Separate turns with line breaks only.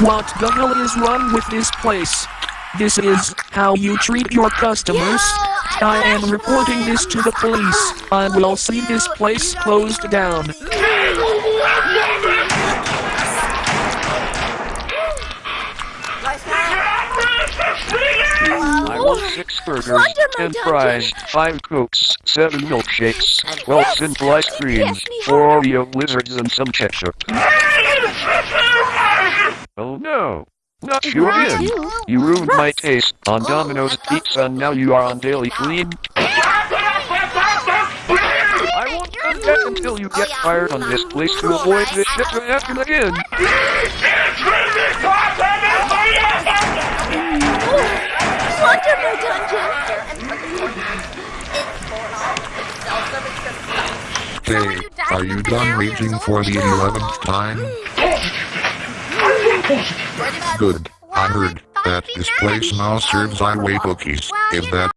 What the hell is wrong with this place? This is how you treat your customers. I am reporting this to the police. I will see this place closed down.
I want six burgers, ten fries, five cokes, seven milkshakes, twelve simple ice creams, four Oreo blizzards, and some ketchup. Oh no! Not you again! You ruined my taste on Domino's Pizza and now you are on Dairy Queen. I won't back until you get fired on this place to avoid this shit to happen again.
Are you done raging for the 11th time? Good. I heard that this place now serves highway cookies. Is that